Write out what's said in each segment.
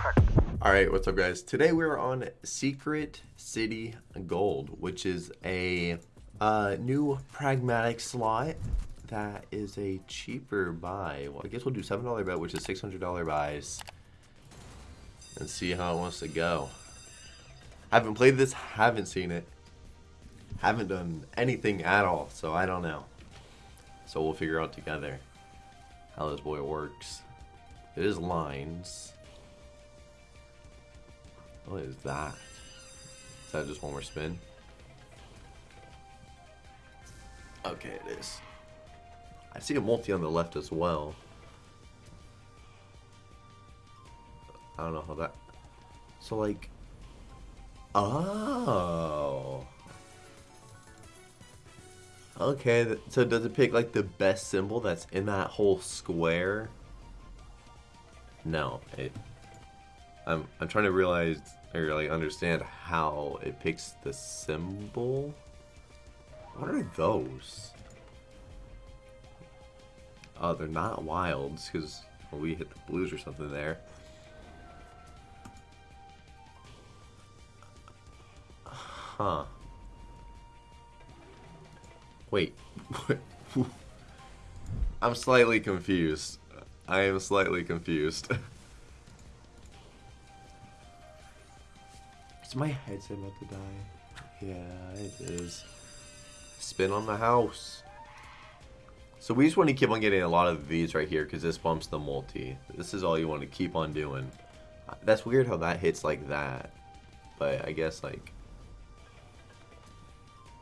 Perfect. Alright, what's up guys? Today we're on Secret City Gold, which is a uh, new pragmatic slot that is a cheaper buy. Well, I guess we'll do $7 bet, which is $600 buys. And see how it wants to go. Haven't played this, haven't seen it. Haven't done anything at all, so I don't know. So we'll figure out together how this boy works. It is lines. What is that? Is that just one more spin? Okay, it is. I see a multi on the left as well. I don't know how that... So, like... Oh... Okay, so does it pick, like, the best symbol that's in that whole square? No, it... I'm, I'm trying to realize or like understand how it picks the symbol. What are those? Oh, they're not wilds because we hit the blues or something there. Huh. Wait. I'm slightly confused. I am slightly confused. Is my headset about to die? Yeah, it is. Spin on the house. So we just want to keep on getting a lot of these right here because this bumps the multi. This is all you want to keep on doing. Uh, that's weird how that hits like that. But I guess like...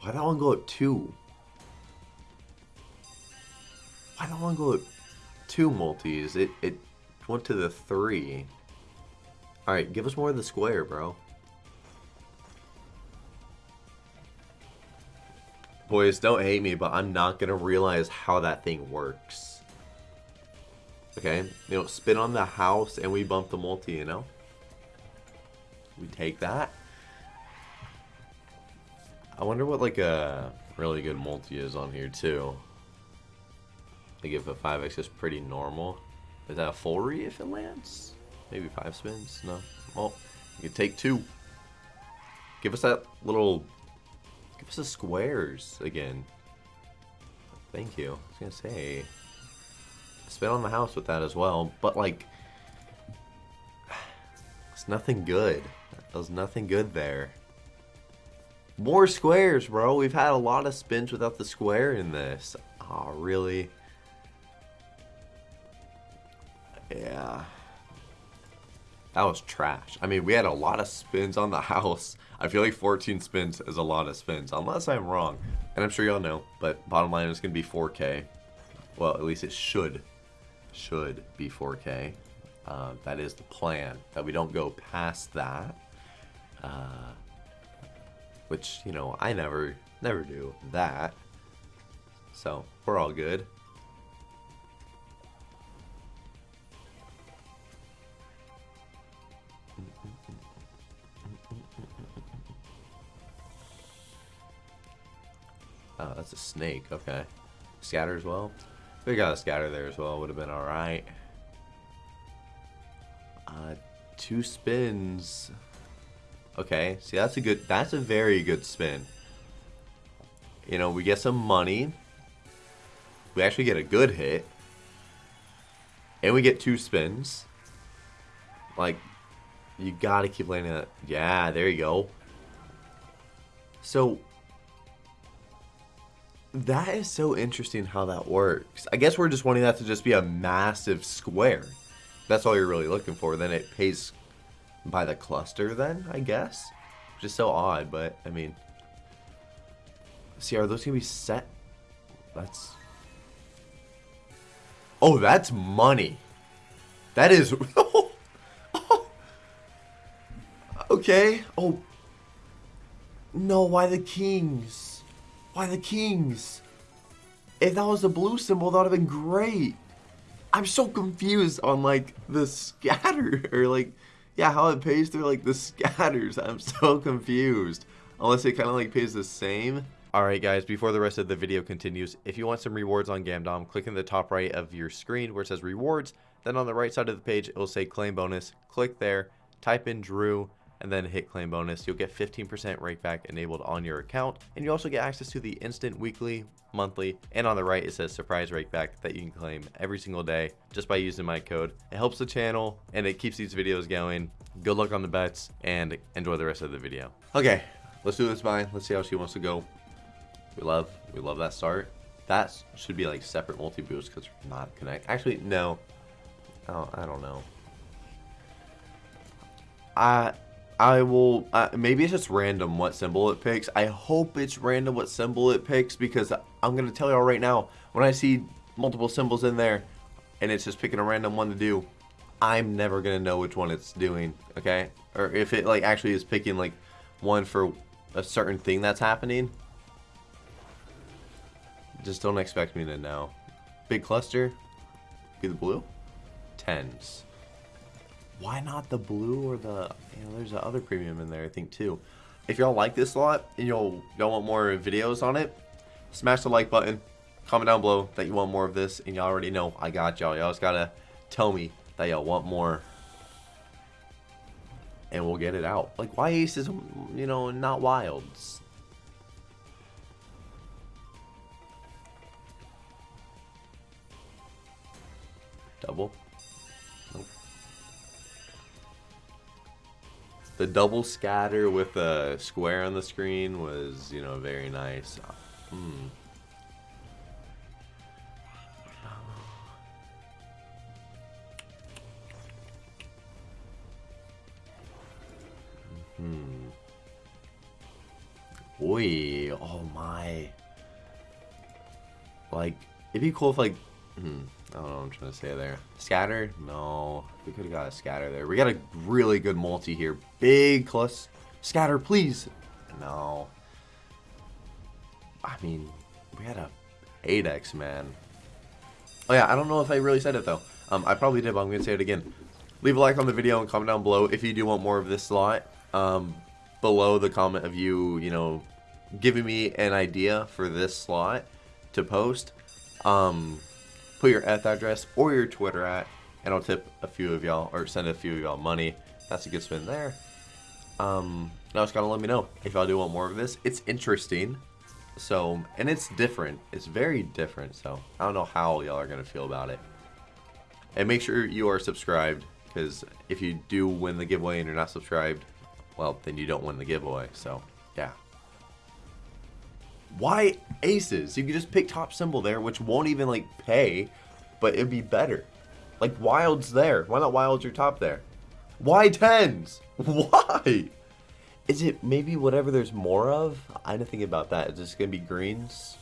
Why don't I want to go at two? Why don't I want to go at two multis? It, it went to the three. Alright, give us more of the square, bro. Boys, don't hate me, but I'm not going to realize how that thing works. Okay? You know, spin on the house and we bump the multi, you know? We take that. I wonder what, like, a really good multi is on here, too. Like, if a 5x is pretty normal. Is that a full re if it lands? Maybe 5 spins? No. Well, you can take 2. Give us that little Give us the squares again. Thank you. I was gonna say, spin on the house with that as well, but like, it's nothing good. There's nothing good there. More squares, bro. We've had a lot of spins without the square in this. Oh, really? Yeah. That was trash. I mean, we had a lot of spins on the house. I feel like 14 spins is a lot of spins, unless I'm wrong. And I'm sure y'all know, but bottom line is going to be 4K. Well, at least it should. Should be 4K. Uh, that is the plan. That we don't go past that. Uh, which, you know, I never, never do that. So, we're all good. Oh, that's a snake. Okay. Scatter as well. We got a scatter there as well. Would have been all right. Uh, two spins. Okay. See, that's a good. That's a very good spin. You know, we get some money. We actually get a good hit. And we get two spins. Like, you gotta keep landing that. Yeah, there you go. So, that is so interesting how that works. I guess we're just wanting that to just be a massive square. That's all you're really looking for. Then it pays by the cluster then, I guess. Which is so odd, but I mean... See, are those going to be set? That's... Oh, that's money. That is... Oh, okay. Oh. No, why the kings? Why the kings? If that was a blue symbol, that would have been great. I'm so confused on like the scatter or like yeah how it pays through like the scatters. I'm so confused. Unless it kind of like pays the same. Alright guys, before the rest of the video continues, if you want some rewards on Gamdom, click in the top right of your screen where it says rewards, then on the right side of the page it will say claim bonus, click there, type in Drew, and then hit claim bonus. You'll get 15% rakeback enabled on your account, and you also get access to the instant weekly, monthly, and on the right it says surprise rakeback that you can claim every single day just by using my code. It helps the channel and it keeps these videos going. Good luck on the bets and enjoy the rest of the video. Okay, let's do this buy. Let's see how she wants to go. We love, we love that start. That should be like separate multi-boost because we're not connect. Actually, no. Oh, I don't know. I I will, uh, maybe it's just random what symbol it picks. I hope it's random what symbol it picks because I'm going to tell y'all right now, when I see multiple symbols in there and it's just picking a random one to do, I'm never going to know which one it's doing, okay? Or if it like actually is picking like one for a certain thing that's happening. Just don't expect me to know. Big cluster, be the blue? Tens why not the blue or the, you know, there's a other premium in there, I think, too. If y'all like this a lot and y'all want more videos on it, smash the like button, comment down below that you want more of this, and y'all already know I got y'all. Y'all just gotta tell me that y'all want more, and we'll get it out. Like, why aces, you know, not wilds? Double. The double scatter with a square on the screen was, you know, very nice. Hmm. Hmm. Oi, oh my. Like, it'd be cool if like, hmm. I don't know what I'm trying to say there. Scatter? No. We could have got a scatter there. We got a really good multi here. Big plus. Scatter, please. No. I mean, we had a 8x, man. Oh yeah, I don't know if I really said it though. Um, I probably did, but I'm going to say it again. Leave a like on the video and comment down below if you do want more of this slot. Um, below the comment of you, you know, giving me an idea for this slot to post. Um, put your eth address or your Twitter at, and I'll tip a few of y'all, or send a few of y'all money. That's a good spin there. Um, now just gotta let me know if y'all do want more of this. It's interesting. So, and it's different. It's very different. So, I don't know how y'all are gonna feel about it. And make sure you are subscribed, because if you do win the giveaway and you're not subscribed, well, then you don't win the giveaway. So, yeah. Why aces? You could just pick top symbol there, which won't even like pay, but it'd be better. Like wild's there. Why not wild's your top there? Why tens? Why? Is it maybe whatever there's more of? I didn't think about that. Is this gonna be greens?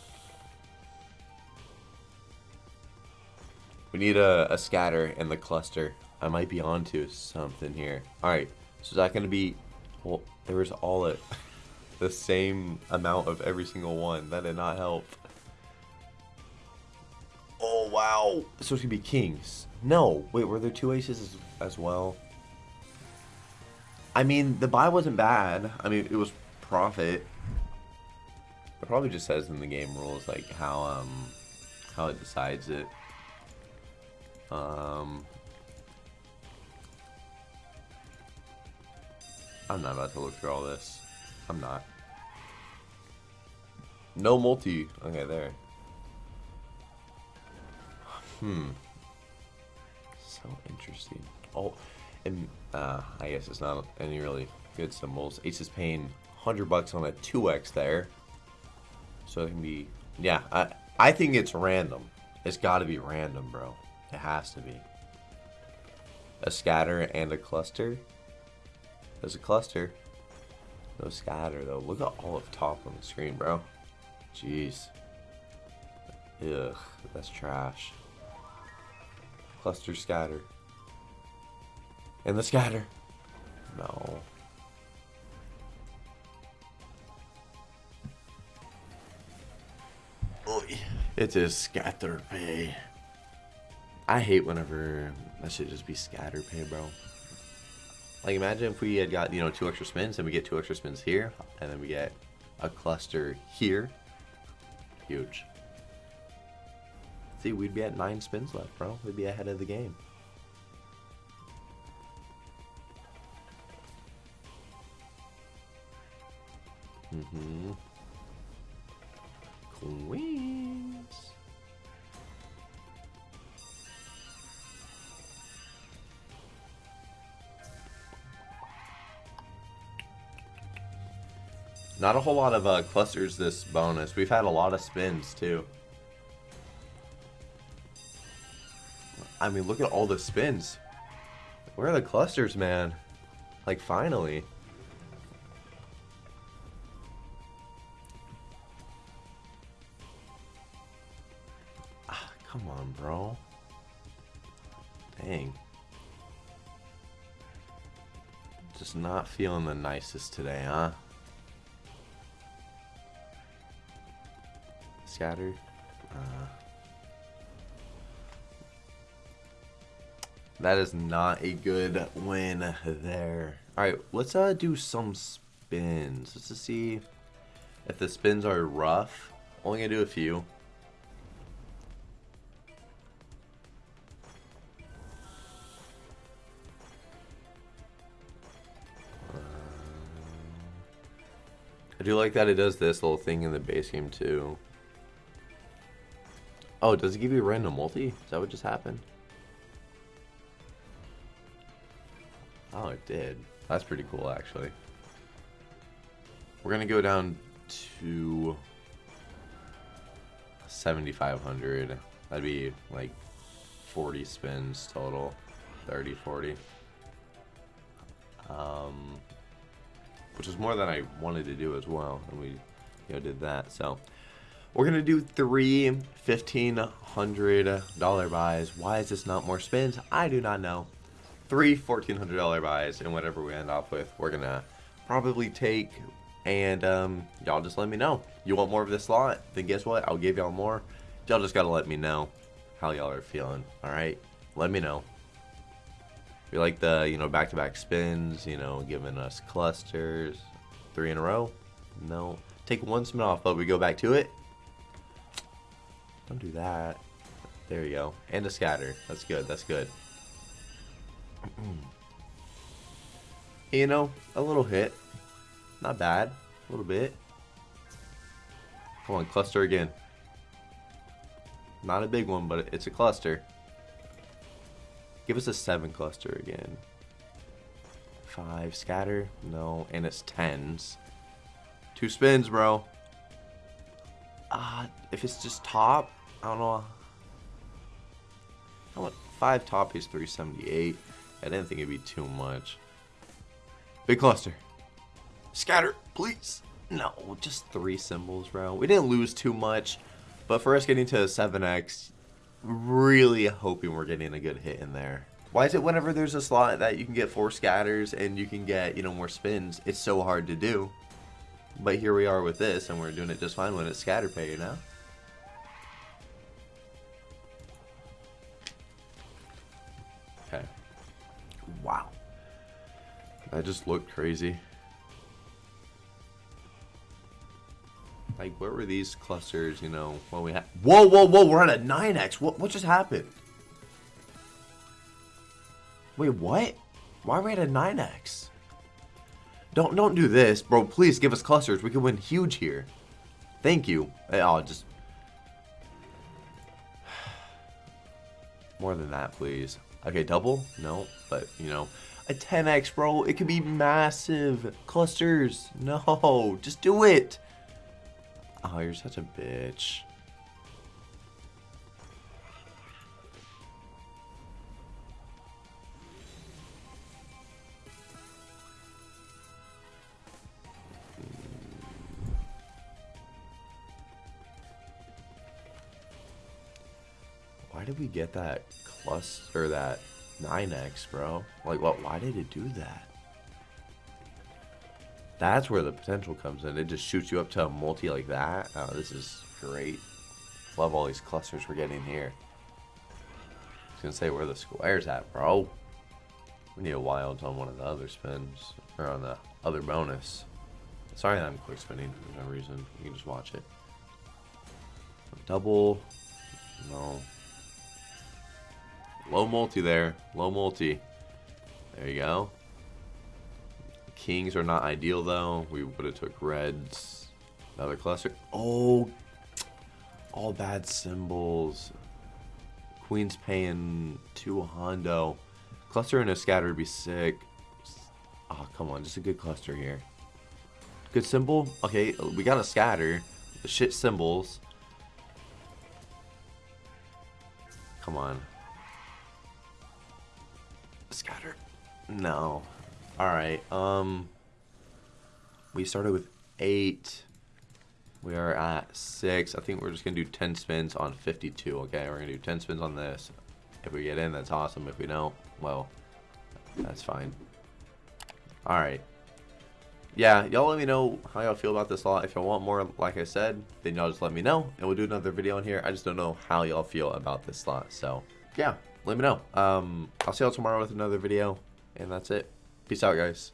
We need a, a scatter in the cluster. I might be onto something here. Alright, so is that gonna be well there was all it the same amount of every single one. That did not help. Oh, wow. So it's going to be kings. No. Wait, were there two aces as, as well? I mean, the buy wasn't bad. I mean, it was profit. It probably just says in the game rules, like, how, um, how it decides it. Um, I'm not about to look through all this. I'm not. No multi. Okay, there. Hmm. So interesting. Oh, and uh, I guess it's not any really good symbols. Ace is paying 100 bucks on a 2x there. So it can be, yeah, I, I think it's random. It's got to be random, bro. It has to be. A scatter and a cluster. There's a cluster. No scatter, though. Look at all of top on the screen, bro. Jeez. Ugh, that's trash. Cluster scatter. And the scatter. No. It is scatter pay. I hate whenever that should just be scatter pay, bro. Like imagine if we had got, you know, two extra spins and we get two extra spins here and then we get a cluster here huge. See, we'd be at nine spins left, bro. We'd be ahead of the game. Mm-hmm. Queens. Not a whole lot of uh, clusters this bonus. We've had a lot of spins too. I mean, look at all the spins. Where are the clusters, man? Like, finally. Ah, come on, bro. Dang. Just not feeling the nicest today, huh? Uh, that is not a good win there. Alright, let's uh, do some spins. Let's see if the spins are rough. Only gonna do a few. I do like that it does this little thing in the base game too. Oh, does it give you a random multi? Is that what just happened? Oh, it did. That's pretty cool, actually. We're going to go down to 7,500. That'd be like 40 spins total. 30, 40. Um, which is more than I wanted to do as well. And we, you know, did that. So, we're going to do three $1,500 buys. Why is this not more spins? I do not know. Three $1,400 buys, and whatever we end up with, we're going to probably take, and um, y'all just let me know. You want more of this slot? Then guess what? I'll give y'all more. Y'all just got to let me know how y'all are feeling, all right? Let me know. We like the, you know, back-to-back -back spins, you know, giving us clusters. Three in a row? No. Take one spin off, but we go back to it. Don't do that. There you go. And a scatter. That's good. That's good. you know, a little hit. Not bad. A little bit. Come on, cluster again. Not a big one, but it's a cluster. Give us a 7 cluster again. 5 scatter? No. And it's 10s. Two spins, bro. Ah, uh, if it's just top, I don't know. I want five top is 378. I didn't think it'd be too much. Big cluster. Scatter, please. No, just three symbols, bro. We didn't lose too much, but for us getting to 7x, really hoping we're getting a good hit in there. Why is it whenever there's a slot that you can get four scatters and you can get, you know, more spins, it's so hard to do? But here we are with this, and we're doing it just fine when it's scatter pay, you know? That just looked crazy. Like, where were these clusters, you know, when we had... Whoa, whoa, whoa, we're at a 9x. What, what just happened? Wait, what? Why are we at a 9x? Don't don't do this, bro. Please give us clusters. We can win huge here. Thank you. I'll just... More than that, please. Okay, double? No, but, you know, a 10x, bro. It could be massive. Clusters. No, just do it. Oh, you're such a bitch. Why did we get that cluster, that 9x, bro? Like, what? Why did it do that? That's where the potential comes in. It just shoots you up to a multi like that. Oh, this is great. Love all these clusters we're getting here. I was gonna say where the squares at, bro. We need a wild on one of the other spins, or on the other bonus. Sorry that I'm quick spinning for no reason. You can just watch it. Double. No. Low multi there. Low multi. There you go. Kings are not ideal though. We would have took reds. Another cluster. Oh, all bad symbols. Queen's paying two hondo. Cluster and a scatter would be sick. Oh, come on. Just a good cluster here. Good symbol. Okay, we got a scatter. The shit symbols. Come on. Scatter. No. Alright, um... We started with 8. We are at 6. I think we're just going to do 10 spins on 52, okay? We're going to do 10 spins on this. If we get in, that's awesome. If we don't, well, that's fine. Alright. Yeah, y'all let me know how y'all feel about this lot. If y'all want more, like I said, then y'all just let me know. And we'll do another video on here. I just don't know how y'all feel about this slot. So, yeah, let me know. Um, I'll see y'all tomorrow with another video. And that's it. Peace out, guys.